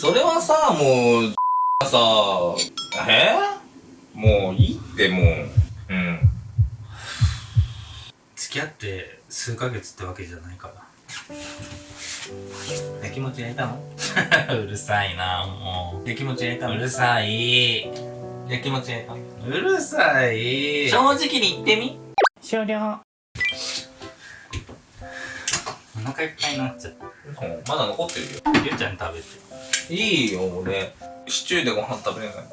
それはさ、もう、さ、え？もういいってもう。うん。付き合って数ヶ月ってわけじゃないから。や きもち焼いたの？うるさいなもやきもち焼いたの？ううるさい。やきもち焼いたの？うるさい。正直に言ってみ。終了。お腹いっぱいになっちゃった。まだ残ってるよ。ゆうちゃん食べていいよ、俺。シチューでご飯食べれない。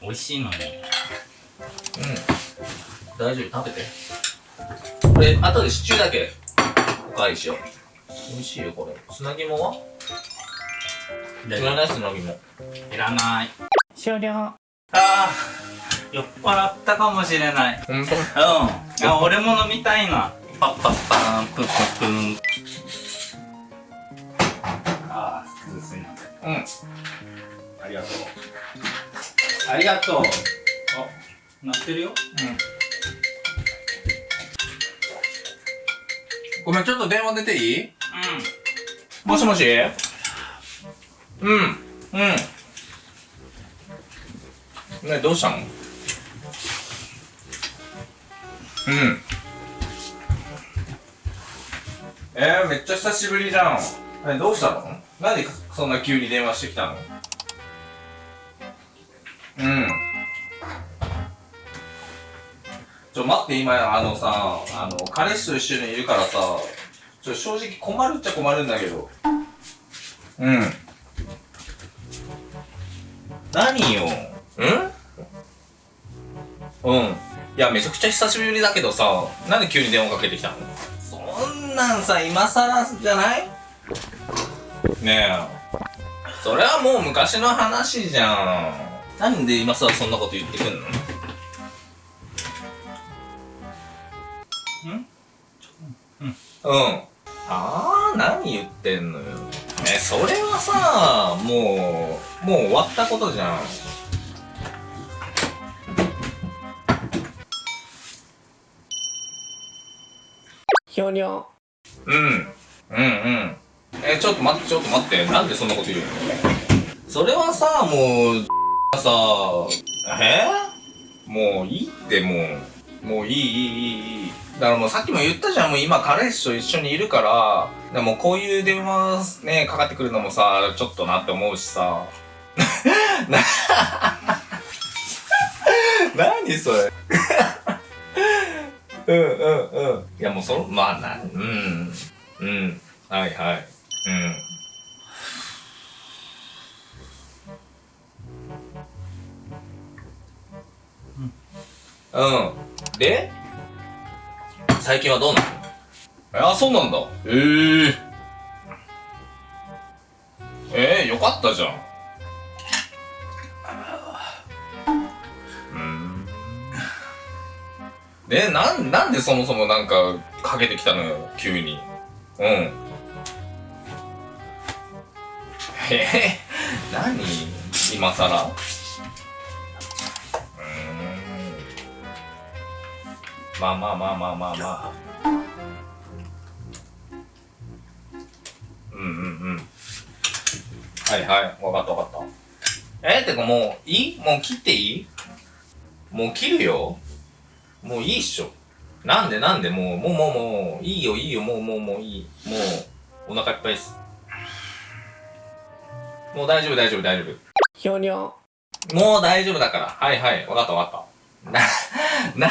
美味しいのにうん。大丈夫、食べて。俺、後でシチューだけ、おかわりしよう。美味しいよ、これ。砂肝は？いらない？砂肝。いらない終了ああ酔っ払ったかもしれないほんとうんあ俺も飲みたいなパッパッパーンプップップンうん。ありがとうありがとうあ鳴ってるよごめん、ちょっと電話出ていい？うんもしもし？うん。うん。ねどうしたの？うん。えー、めっちゃ久しぶりじゃん。え、どうしたの？なんでそんな急に電話してきたのうん。ちょ、待って、今、あのさ、あの、彼氏と一緒にいるからさ、ちょ、正直困るっちゃ困るんだけど。うん。何よん？うん。いや、めちゃくちゃ久しぶりだけどさ、なんで急に電話かけてきたの？そんなんさ、今更じゃない？ねえ。それはもう昔の話じゃん。なんで今更そんなこと言ってくんの？ん？うん。あー、何言ってんのよ。え、それはさ、もう、もう終わったことじゃん。ひょにょ。うん。うんうん。え、ちょっと待って、ちょっと待って。なんでそんなこと言うの？それはさ、もう、さ、え？もういいってもう、もういいいいいいいい。だからもうさっきも言ったじゃん、もう今彼氏と一緒にいるから、でもこういう電話ね、かかってくるのもさ、ちょっとなって思うしさ。な、何それうんうんうん。いやもうその、まあな、うん。うん。はいはい。うん。うん。で最近はどうなの？あ、そうなんだ。ええええよかったじゃん。うん。で、なん、なんでそもそもなんか、かけてきたのよ、急に。うん。え え何？今さらうん。まあまあまあまあまあまあ。うんうんうん。はいはい、わかったわかった。えてかもう、いい？もう切っていい？もう切るよもういいっしょ。なんでなんで？もう、もうもうもう、いいよいいよ、もうもうもういい。もう、お腹いっぱいです。もう大丈夫大丈夫大丈夫。ひょにょ。もう大丈夫だから。はいはい。わかったわかった。な、な、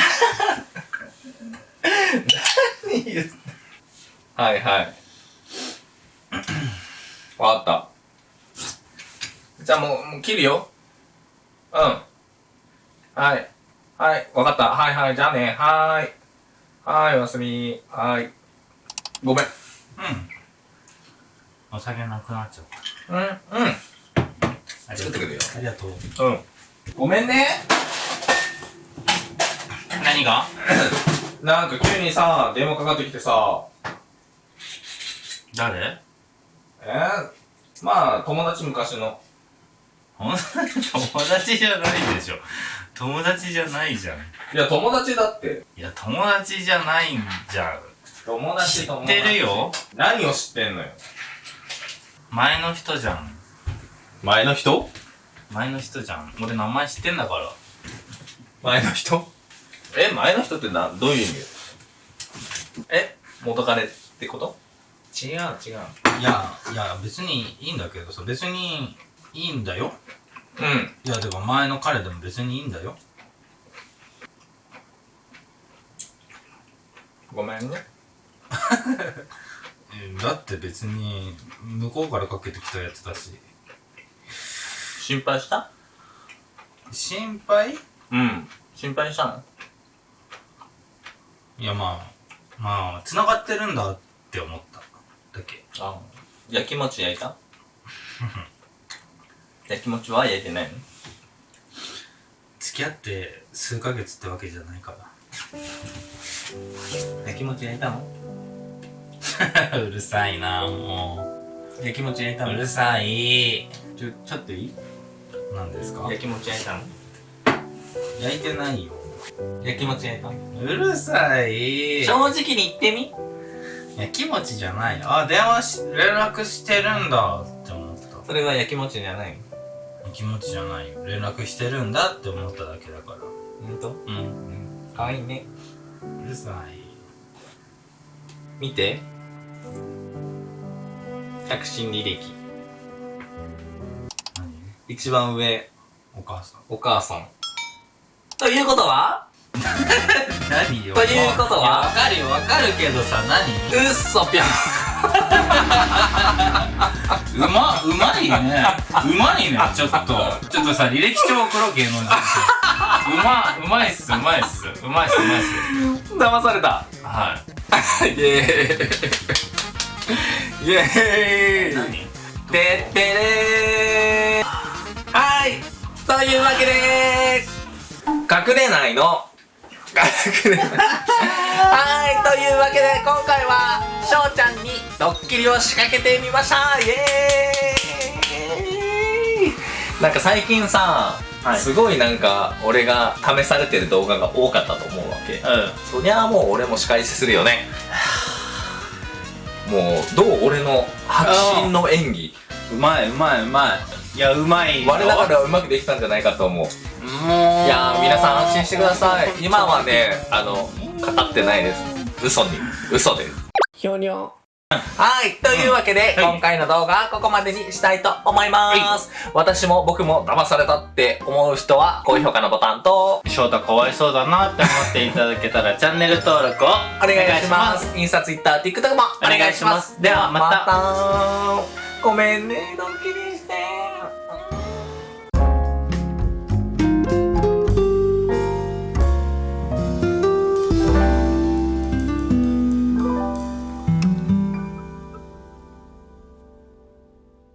何言ってはいはい。わかった。じゃあもう、もう切るよ。うん。はい。はい。わかった。はいはい。じゃあね。はーい。はーい。おやすみ。はーい。ごめん。うんお酒なくなっちゃったうん。うん。ありがとう作ってくるよありがとううん。ごめんね。何が？なんか急にさ、電話かかってきてさ、誰？えー、まあ、友達昔の。友達じゃないでしょ友達じゃないじゃんいや、友達だって。いや友達じゃないんじゃん友達、知友達。ってるよ何を知ってんのよ。前の人じゃん前の人？前の人じゃん。俺名前知ってんだから。前の人？え、前の人ってな、どういう意味？え元彼ってこと？違う違う。いや、いや、別にいいんだけどさ、別にいいんだよ。うん。いや、てか前の彼でも別にいいんだよ。ごめんね。えだって別に、向こうからかけてきたやつだし。心配した？心配？うん。心配したの？いや、まあ、まあ、繋がってるんだって思った。だけ。あやきもち焼いた？やきもちは焼いてないの？付き合って数ヶ月ってわけじゃないから。やきもち焼いたの？うるさいなもやきもち焼いたう。うのるさい。ちょ、ちょっといい？何ですか？やきもち焼いたの？焼いてないよ。やきもち焼いたの？うるさい。正直に言ってみやきもちじゃない。あ、電話し、連絡してるんだって思った。それはやきもちじゃないの？やきもちじゃないよ。連絡してるんだって思っただけだから。ほんとうん。うん。かわいいね。うるさい。見て。着信履歴。何一番上、お母さん。お母さん。ということは？何よということはわかるよ、わかるけどさ、何？うっそぴょん。うま、うまいね。うまいね、ちょっと。ちょっとさ、履歴書送ろう、芸能人。うま、うまいっす、うまいっす。うまいっす、うまいっす。騙された。はい。イエーイ。イエーイ。何？てってれー。はい。というわけで隠れないの。隠れないはい。というわけで今回は翔ちゃんにドッキリを仕掛けてみました。イエーイ。なんか最近さ、はい。すごいなんか俺が試されてる動画が多かったと思うわけ、うそりゃあもう俺も仕返しするよねもうどう俺の迫真の演技ん。うまい、うまい、うまい。いや、うまいよ。我ながらうまくできたんじゃないかと思う。いやー皆さん安心してください今はねあの語ってないです嘘に嘘ですひょにょ。はいというわけで、今回の動画はここまでにしたいと思います、私も僕も騙されたって思う人は高評価のボタンと翔太かわいそうだなって思っていただけたら チャンネル登録をおお願いします。インスタ、ツイッター、TikTok もお願いします。ではまた。た。ごめんねドッキリ